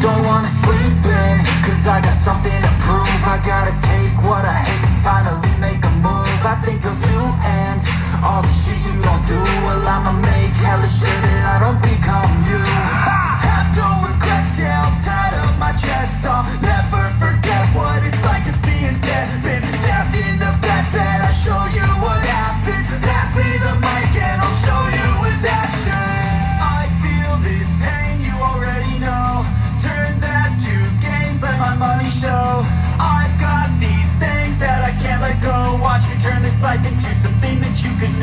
don't wanna sleep in. money show. I've got these things that I can't let go. Watch me turn this life into something that you can